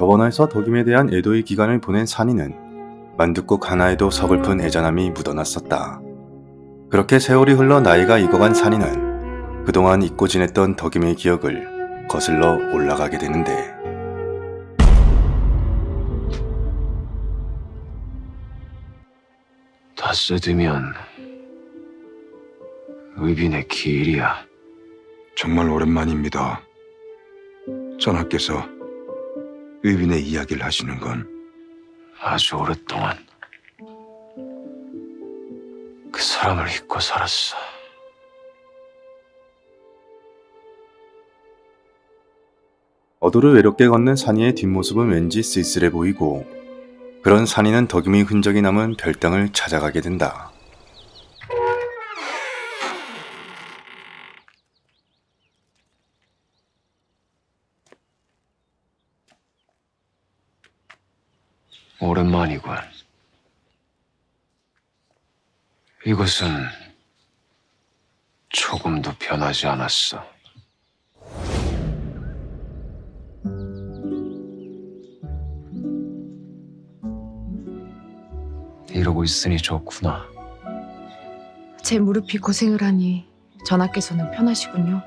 저번화에서 덕임에 대한 애도의 기간을 보낸 산이는 만둣국 하나에도 서글픈 애잔함이 묻어났었다. 그렇게 세월이 흘러 나이가 익어간 산이는 그동안 잊고 지냈던 덕임의 기억을 거슬러 올라가게 되는데 다 쓰드면 의빈의 길이야. 정말 오랜만입니다. 전하께서 의빈의 이야기를 하시는 건 아주 오랫동안 그 사람을 잊고 살았어. 어도를 외롭게 걷는 산이의 뒷모습은 왠지 쓸쓸해 보이고 그런 산이는 덕임의 흔적이 남은 별당을 찾아가게 된다. 오랜만이군. 이것은 조금도 변하지 않았어. 이러고 있으니 좋구나. 제 무릎이 고생을 하니 전하께서는 편하시군요.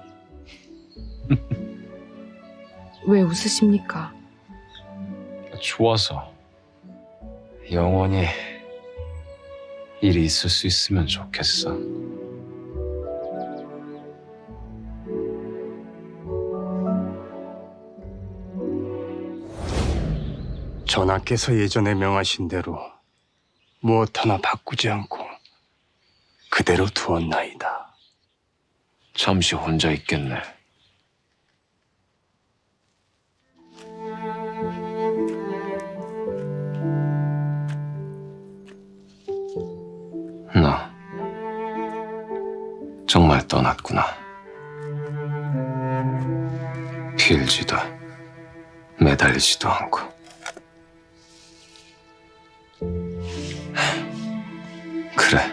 왜 웃으십니까? 좋아서 영원히 일이 있을 수 있으면 좋겠어. 전하께서 예전에 명하신 대로 무엇 하나 바꾸지 않고 그대로 두었나이다. 잠시 혼자 있겠네. 정말 떠났구나. 빌지도 매달리지도 않고. 그래.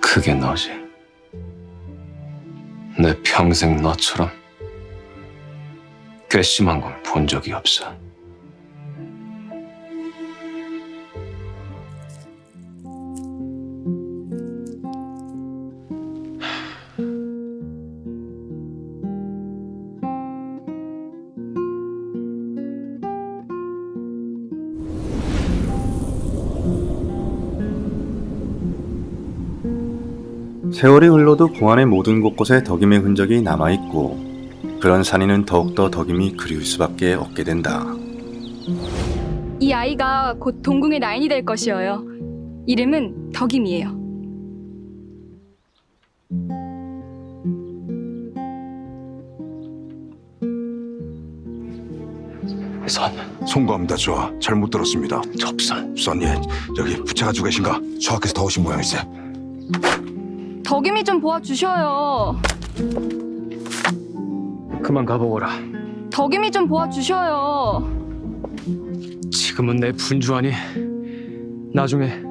그게 너지. 내 평생 너처럼 괘씸한 건 본 적이 없어. 세월이 흘러도 공안의 모든 곳곳에 덕임의 흔적이 남아있고 그런 산이는 더욱더 덕임이 그리울 수밖에 없게 된다. 이 아이가 곧 동궁의 나인이 될 것이어요. 이름은 덕임이에요. 선, 송구합니다, 좋아. 잘못 들었습니다. 접선. 선예, 여기 부채 가지고 계신가? 저하께서 더 오신 모양일세. 덕임이 좀 도와주셔요. 그만 가보거라. 덕임이 좀 도와주셔요. 지금은 내 분주하니 나중에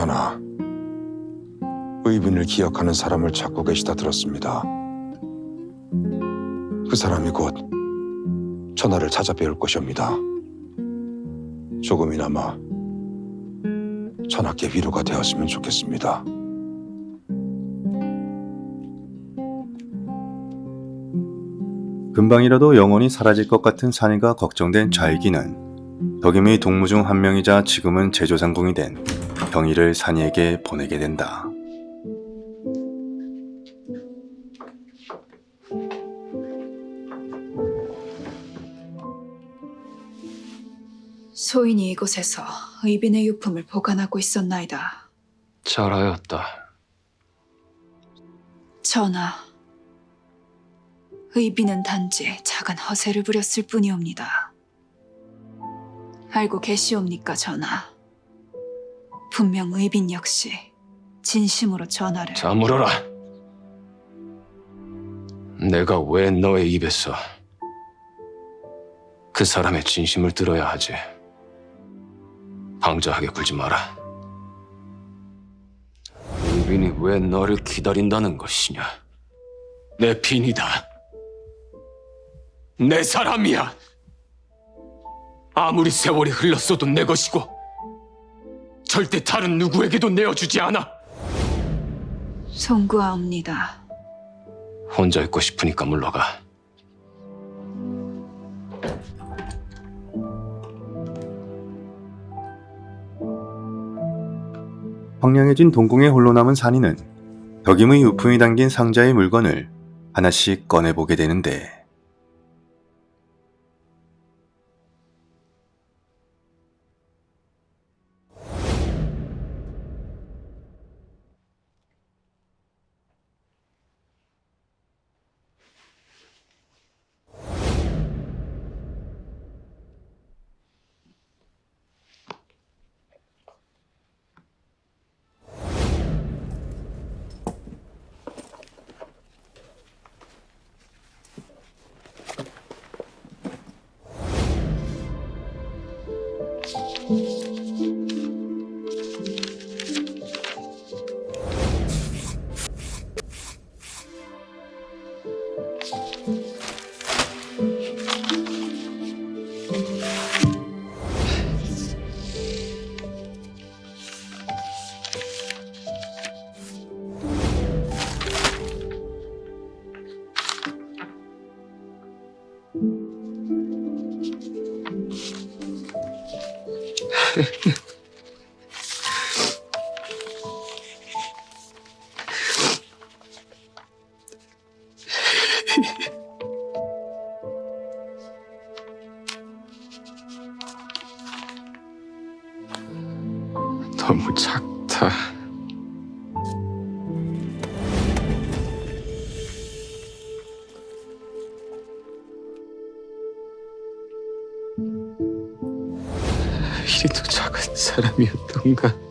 전하, 의빈을 기억하는 사람을 찾고 계시다 들었습니다. 그 사람이 곧 전하를 찾아뵈올 것이옵니다. 조금이나마 전하께 위로가 되었으면 좋겠습니다. 금방이라도 영원히 사라질 것 같은 산이가 걱정된 좌익이는 덕임의 동무 중 한 명이자 지금은 제조상궁이 된 경희를 산이에게 보내게 된다. 소인이 이곳에서 의빈의 유품을 보관하고 있었나이다. 잘하였다. 전하, 의빈은 단지 작은 허세를 부렸을 뿐이옵니다. 알고 계시옵니까, 전하? 분명 의빈 역시 진심으로 전하를 자물어라. 내가 왜 너의 입에서 그 사람의 진심을 들어야 하지? 방자하게 굴지 마라. 의빈이 왜 너를 기다린다는 것이냐? 내 빈이다. 내 사람이야. 아무리 세월이 흘렀어도 내 것이고 절대 다른 누구에게도 내어주지 않아. 송구하옵니다. 혼자 있고 싶으니까 물러가. 황량해진 동궁에 홀로 남은 산이는 덕임의 유품이 담긴 상자의 물건을 하나씩 꺼내보게 되는데 너무 작다. 이리도 작은 사람이었던가.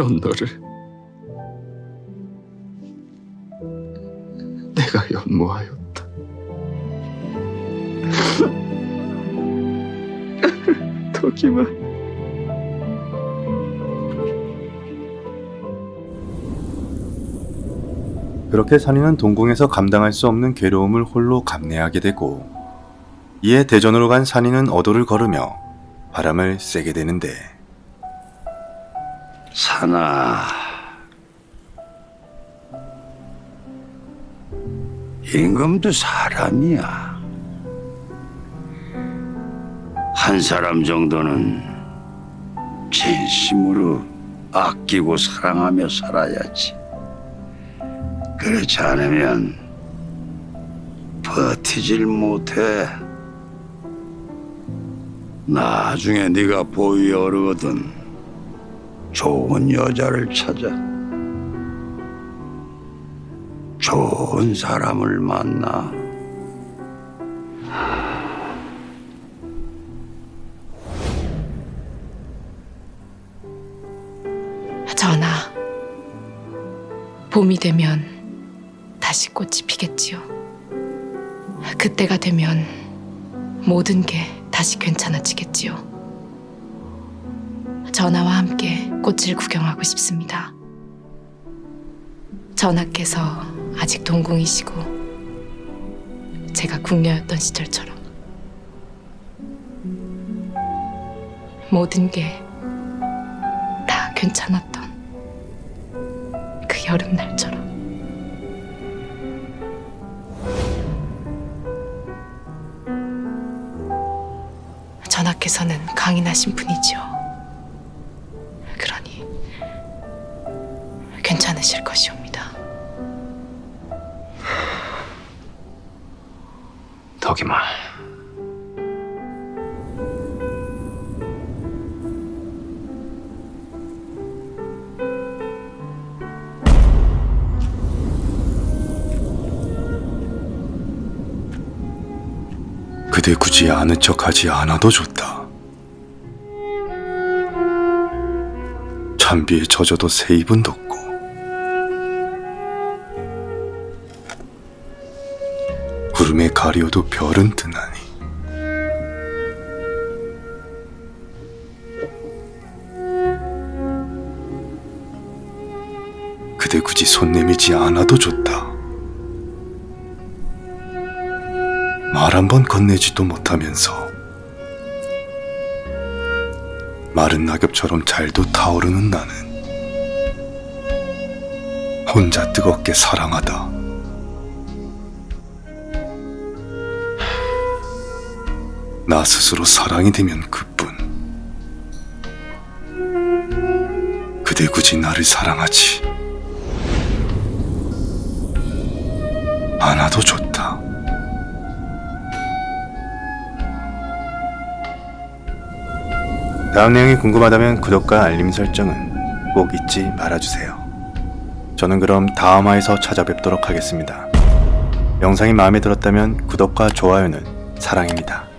그런 너를 내가 연모하였다. 덕이만 그렇게 산이는 동궁에서 감당할 수 없는 괴로움을 홀로 감내하게 되고 이에 대전으로 간 산이는 어도를 걸으며 바람을 쐬게 되는데 사나. 임금도 사람이야. 한 사람 정도는 진심으로 아끼고 사랑하며 살아야지. 그렇지 않으면 버티질 못해. 나중에 네가 보위에 오르거든 좋은 여자를 찾아 좋은 사람을 만나 전하, 봄이 되면 다시 꽃이 피겠지요. 그때가 되면 모든 게 다시 괜찮아지겠지요. 전하와 함께 꽃을 구경하고 싶습니다. 전하께서 아직 동궁이시고 제가 궁녀였던 시절처럼 모든 게 다 괜찮았던 그 여름날처럼 전하께서는 강인하신 분이지요. 않으실 것이옵니다. 덕이마. 그대 굳이 아는 척하지 않아도 좋다. 찬비에 젖어도 새 입은 돋고 가리워도 별은 뜨나니 그대 굳이 손 내밀지 않아도 좋다. 말 한 번 건네지도 못하면서 마른 낙엽처럼 잘도 타오르는 나는 혼자 뜨겁게 사랑하다. 나 스스로 사랑이 되면 그뿐. 그대 굳이 나를 사랑하지 않아도 좋다. 다음 내용이 궁금하다면 구독과 알림 설정은 꼭 잊지 말아주세요. 저는 그럼 다음 화에서 찾아뵙도록 하겠습니다. 영상이 마음에 들었다면 구독과 좋아요는 사랑입니다.